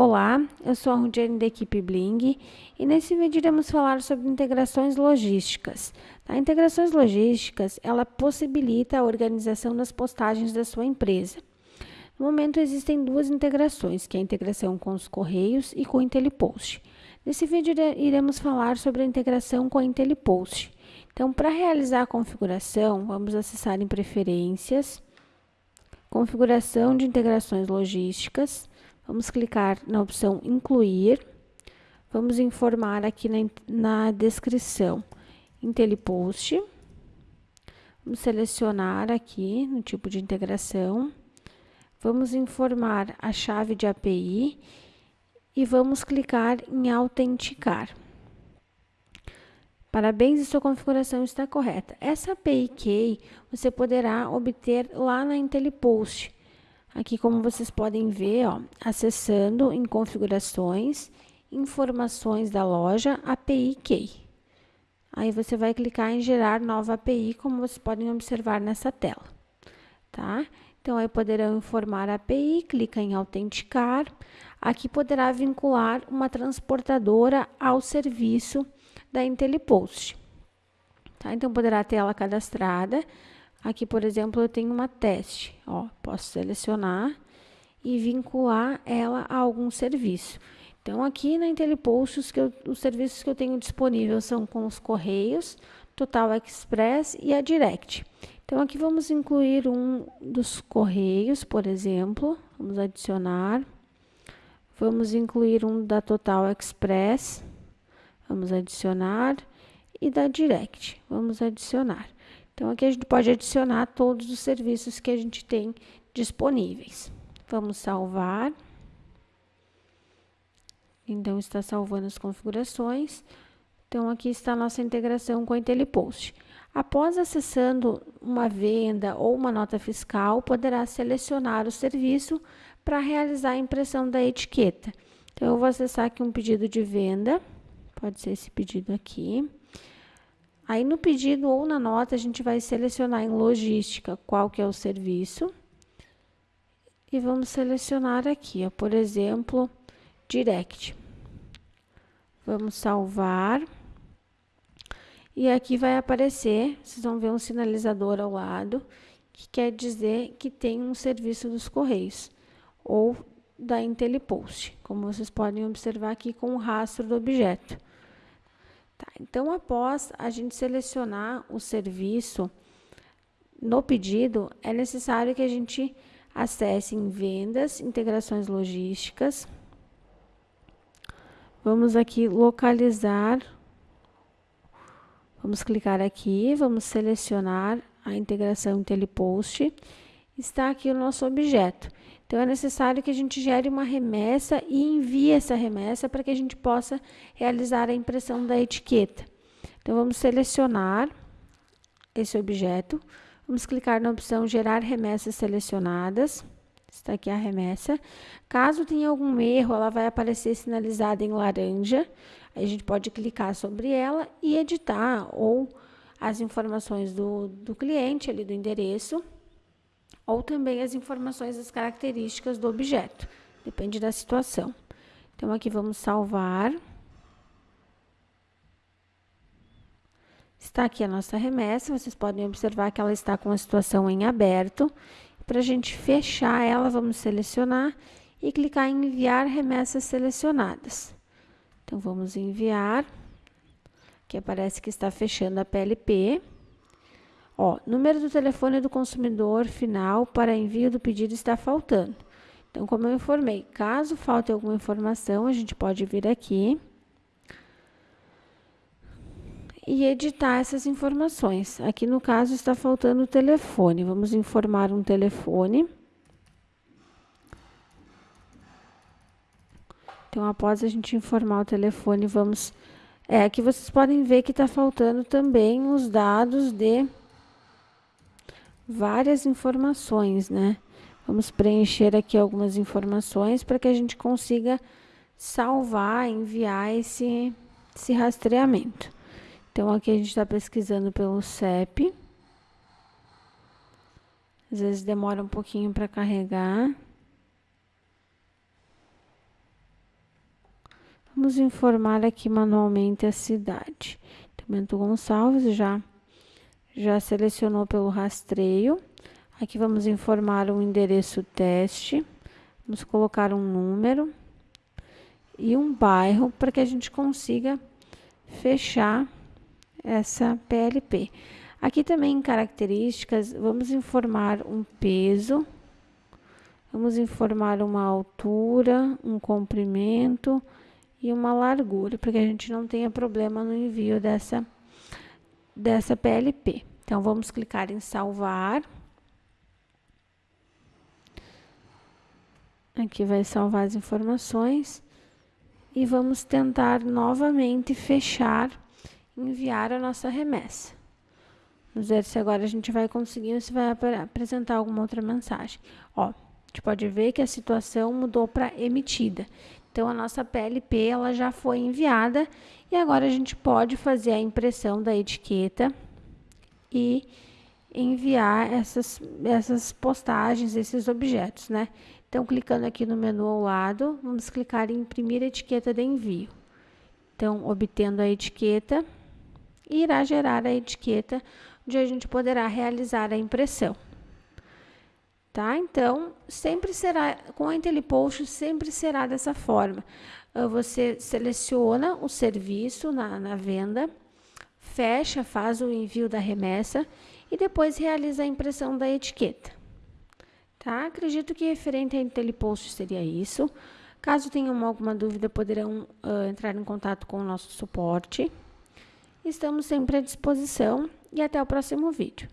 Olá, eu sou a Rudiane da equipe Bling e nesse vídeo iremos falar sobre integrações logísticas. A tá? integrações logísticas, ela possibilita a organização das postagens da sua empresa. No momento existem duas integrações, que é a integração com os Correios e com o IntelliPost. Nesse vídeo iremos falar sobre a integração com a IntelliPost. Então, para realizar a configuração, vamos acessar em Preferências, Configuração de integrações logísticas, Vamos clicar na opção incluir. Vamos informar aqui na, na descrição IntelliPost. Vamos selecionar aqui no tipo de integração. Vamos informar a chave de API e vamos clicar em autenticar. Parabéns, sua configuração está correta. Essa API Key você poderá obter lá na IntelliPost. Aqui, como vocês podem ver, ó, acessando em configurações, informações da loja, API Key. Aí você vai clicar em gerar nova API, como vocês podem observar nessa tela, tá? Então, aí poderão informar a API, clica em autenticar. Aqui poderá vincular uma transportadora ao serviço da IntelliPost. Tá? Então, poderá ter ela cadastrada Aqui, por exemplo, eu tenho uma teste, ó, posso selecionar e vincular ela a algum serviço. Então, aqui na IntelliPost, os, serviços que eu tenho disponível são com os Correios, Total Express e a Direct. Então, aqui vamos incluir um dos Correios, por exemplo, vamos adicionar. Vamos incluir um da Total Express, vamos adicionar, e da Direct, vamos adicionar. Então, aqui a gente pode adicionar todos os serviços que a gente tem disponíveis. Vamos salvar. Então, está salvando as configurações. Então, aqui está a nossa integração com a IntelliPost. Após acessando uma venda ou uma nota fiscal, poderá selecionar o serviço para realizar a impressão da etiqueta. Então, eu vou acessar aqui um pedido de venda, pode ser esse pedido aqui. Aí no pedido ou na nota a gente vai selecionar em logística qual que é o serviço. E vamos selecionar aqui, ó, por exemplo, direct. Vamos salvar. E aqui vai aparecer, vocês vão ver um sinalizador ao lado, que quer dizer que tem um serviço dos Correios ou da IntelliPost, como vocês podem observar aqui com o rastro do objeto. Então, após a gente selecionar o serviço no pedido, é necessário que a gente acesse em vendas, integrações logísticas. Vamos aqui localizar. Vamos clicar aqui, vamos selecionar a integração IntelliPost. Está aqui o nosso objeto. Então, é necessário que a gente gere uma remessa e envie essa remessa para que a gente possa realizar a impressão da etiqueta. Então, vamos selecionar esse objeto, vamos clicar na opção gerar remessas selecionadas, está aqui a remessa. Caso tenha algum erro, ela vai aparecer sinalizada em laranja, aí a gente pode clicar sobre ela e editar ou as informações do, do cliente, ali do endereço, ou também as informações das características do objeto, depende da situação. Então, aqui vamos salvar. Está aqui a nossa remessa, vocês podem observar que ela está com a situação em aberto. Para a gente fechar ela, vamos selecionar e clicar em enviar remessas selecionadas. Então, vamos enviar, que aparece que está fechando a PLP. Ó, número do telefone do consumidor final para envio do pedido está faltando. Então, como eu informei, caso falte alguma informação, a gente pode vir aqui e editar essas informações. Aqui no caso está faltando o telefone. Vamos informar um telefone. Então, após a gente informar o telefone, vamos. É, aqui vocês podem ver que está faltando também os dados de várias informações, né? Vamos preencher aqui algumas informações para que a gente consiga salvar, enviar esse, esse rastreamento. Então, aqui a gente está pesquisando pelo CEP. Às vezes demora um pouquinho para carregar. Vamos informar aqui manualmente a cidade. Bento Gonçalves já, já selecionou pelo rastreio. Aqui vamos informar o endereço teste. Vamos colocar um número e um bairro para que a gente consiga fechar essa PLP. Aqui também em características, vamos informar um peso, vamos informar uma altura, um comprimento e uma largura, para que a gente não tenha problema no envio dessa, dessa PLP. Então, vamos clicar em salvar. Aqui vai salvar as informações. E vamos tentar novamente fechar, enviar a nossa remessa. Vamos ver se agora a gente vai conseguir ou se vai ap apresentar alguma outra mensagem. Ó, a gente pode ver que a situação mudou para emitida. Então, a nossa PLP ela já foi enviada e agora a gente pode fazer a impressão da etiqueta e enviar essas, essas postagens, esses objetos, né? Então, clicando aqui no menu ao lado, vamos clicar em imprimir etiqueta de envio. Então, obtendo a etiqueta, irá gerar a etiqueta, onde a gente poderá realizar a impressão. Tá? Então, sempre será, com a IntelliPost, sempre será dessa forma. Ah, você seleciona o serviço na, na venda, fecha, faz o envio da remessa e depois realiza a impressão da etiqueta. Tá? Acredito que referente a IntelliPost seria isso. Caso tenham alguma dúvida, poderão uh, entrar em contato com o nosso suporte. Estamos sempre à disposição e até o próximo vídeo.